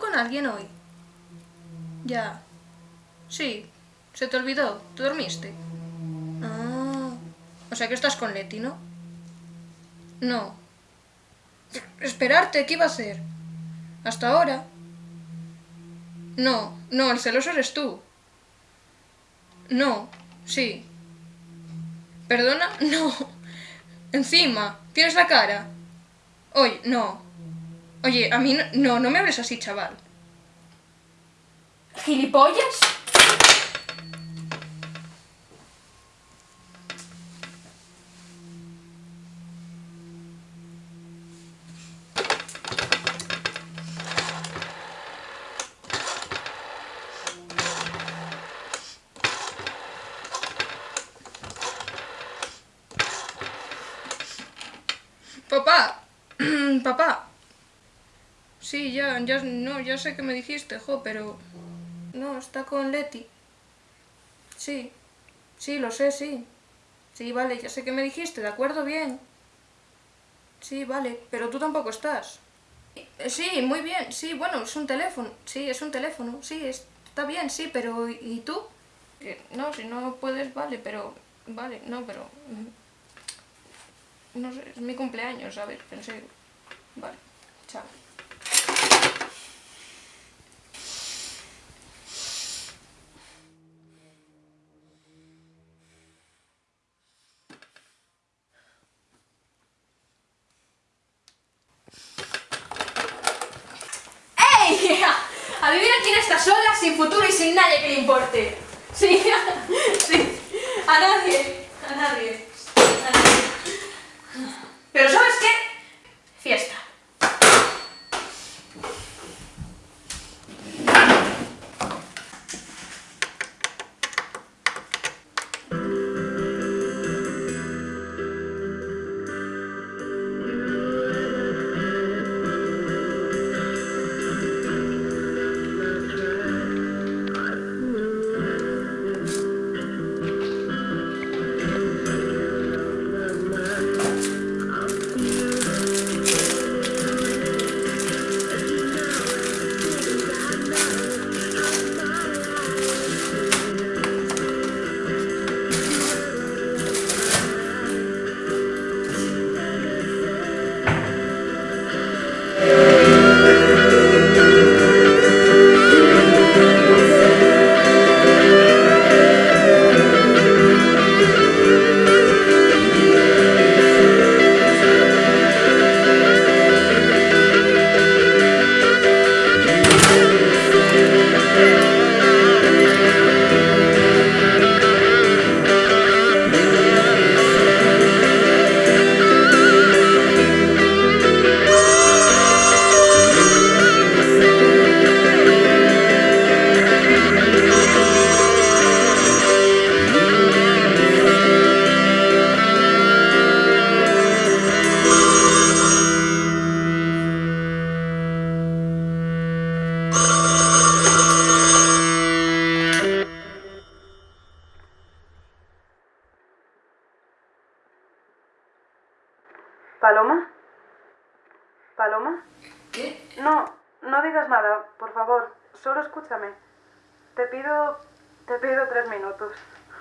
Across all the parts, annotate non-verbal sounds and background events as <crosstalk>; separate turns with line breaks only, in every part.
con alguien hoy? Ya. Sí. Se te olvidó. ¿Tú dormiste? Ah. O sea que estás con Leti, ¿no? No. Esperarte, ¿qué iba a hacer? Hasta ahora. No, no, el celoso eres tú. No, sí. ¿Perdona? <laughs> No. Encima, tienes la cara. Oye, no. Oye, a mí no, no, no me hables así, chaval. ¿Gilipollas? Papá, <clears throat> papá. Sí, ya, ya, no, ya sé que me dijiste, jo, pero... No, está con Leti. Sí, sí, lo sé, sí. Sí, vale, ya sé que me dijiste, de acuerdo, bien. Sí, vale, pero tú tampoco estás. Eh, Sí, muy bien, sí, bueno, es un teléfono, sí, es un teléfono, sí, está bien, sí, pero ¿y tú? No, si no puedes, vale, pero... Vale, no, pero... mm, No sé, es mi cumpleaños, ¿sabes? Pensé... Vale, chao. ¡Ey! Adivina quién está sola, sin nadie que le importe. Sí, <laughs> sí. A nadie. A nadie.
¿Paloma? ¿Paloma?
¿Qué?
No, no digas nada, por favor. Solo escúchame. Te pido... Te pido tres minutos.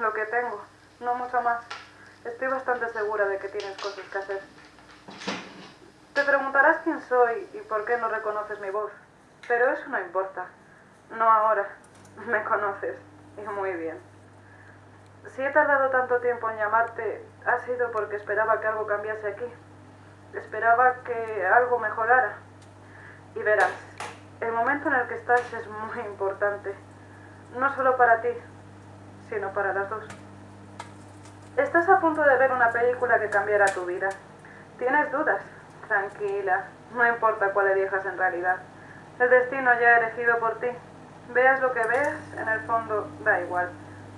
Lo que tengo. No mucho más. Estoy bastante segura de que tienes cosas que hacer. Te preguntarás quién soy y por qué no reconoces mi voz. Pero eso no importa. No ahora. <laughs> Me conoces. Y muy bien. Si he tardado tanto tiempo en llamarte, ha sido porque esperaba que algo cambiase aquí. Esperaba que algo mejorara. Y verás, el momento en el que estás es muy importante. No solo para ti, sino para las dos. Estás a punto de ver una película que cambiará tu vida. ¿Tienes dudas? Tranquila, no importa cuál elijas en realidad. El destino ya elegido por ti. Veas lo que veas, en el fondo da igual.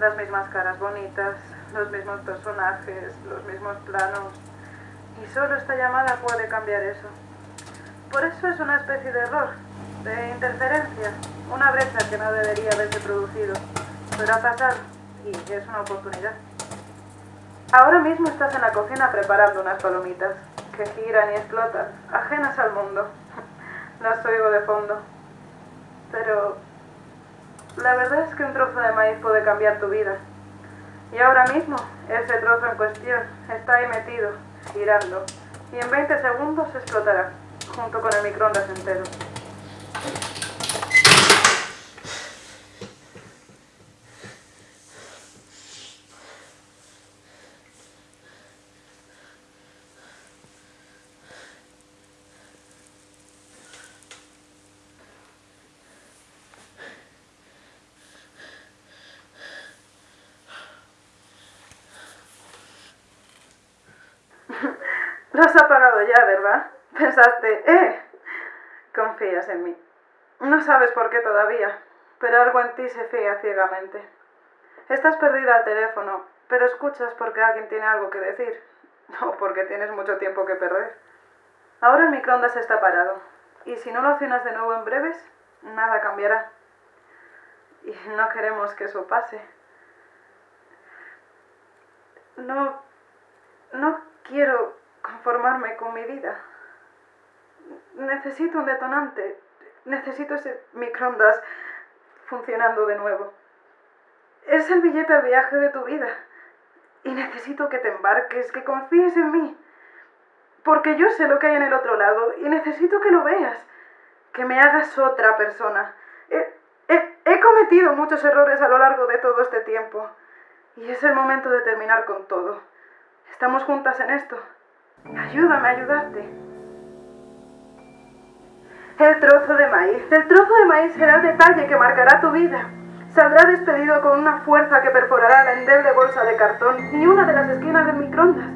Las mismas caras bonitas, los mismos personajes, los mismos planos. Y solo esta llamada puede cambiar eso. Por eso es una especie de error, de interferencia, una brecha que no debería haberse producido. Pero ha pasado y es una oportunidad. Ahora mismo estás en la cocina preparando unas palomitas que giran y explotan, ajenas al mundo. <laughs> Las oigo de fondo. pero la verdad es que un trozo de maíz puede cambiar tu vida. Y ahora mismo, ese trozo en cuestión está ahí metido, girando, y en 20 segundos explotará, junto con el microondas entero. Lo has apagado ya, ¿verdad? <laughs> Pensaste, ¡eh! Confías en mí. No sabes por qué todavía, pero algo en ti se fía ciegamente. Estás perdida al teléfono, pero escuchas porque alguien tiene algo que decir, <laughs> o porque tienes mucho tiempo que perder. Ahora el microondas está parado, y si no lo accionas de nuevo en breves, nada cambiará. Y no queremos que eso pase. No... no quiero conformarme con mi vida. Necesito un detonante. Necesito ese microondas funcionando de nuevo. Es el billete al viaje de tu vida. Y necesito que te embarques, que confíes en mí. Porque yo sé lo que hay en el otro lado y necesito que lo veas. Que me hagas otra persona. He, he, he cometido muchos errores a lo largo de todo este tiempo. Y es el momento de terminar con todo. Estamos juntas en esto. Ayúdame a ayudarte. El trozo de maíz. El trozo de maíz será el detalle que marcará tu vida. Saldrá despedido con una fuerza que perforará la endeble bolsa de cartón y una de las esquinas del microondas,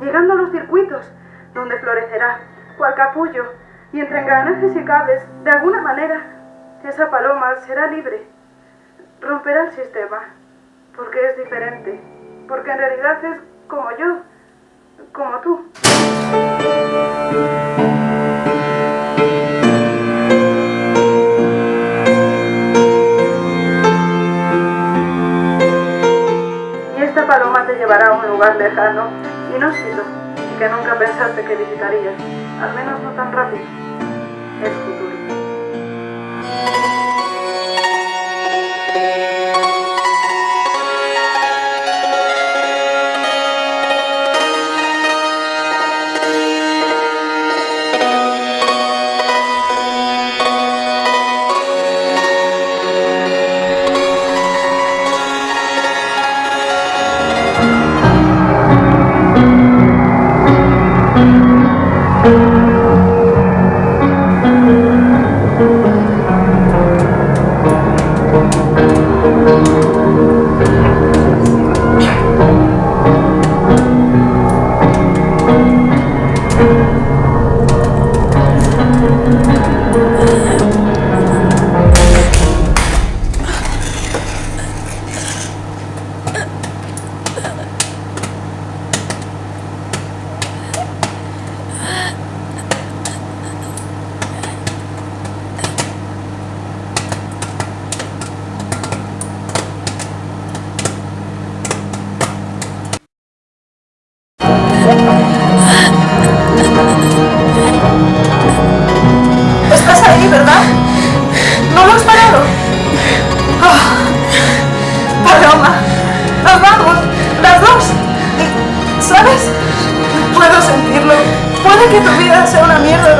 llegando a los circuitos, donde florecerá, cual capullo, y entre engranajes y cables, de alguna manera, esa paloma será libre. Romperá el sistema, porque es diferente, porque en realidad es como yo, como tú. Y esta paloma te llevará a un lugar lejano, inhóspito, que nunca pensaste que visitarías, al menos no tan rápido. Es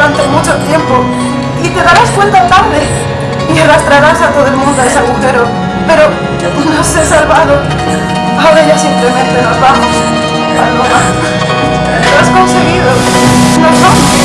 durante mucho tiempo y te darás cuenta tarde y arrastrarás a todo el mundo a ese agujero. Pero nos he salvado. Ahora ya simplemente nos vamos. Paloma, lo has conseguido. Nos vamos.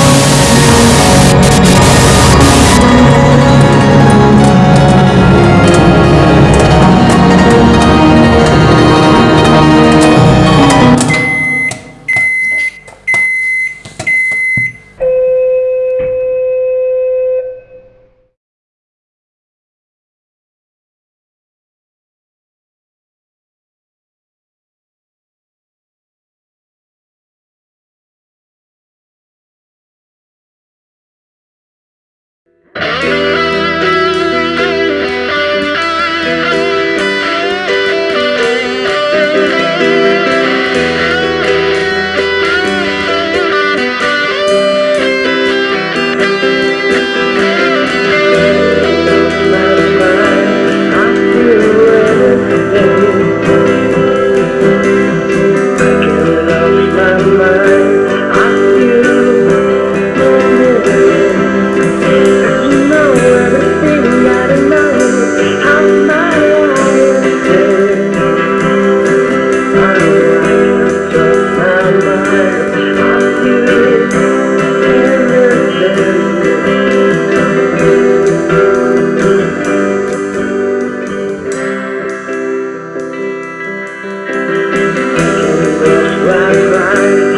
time.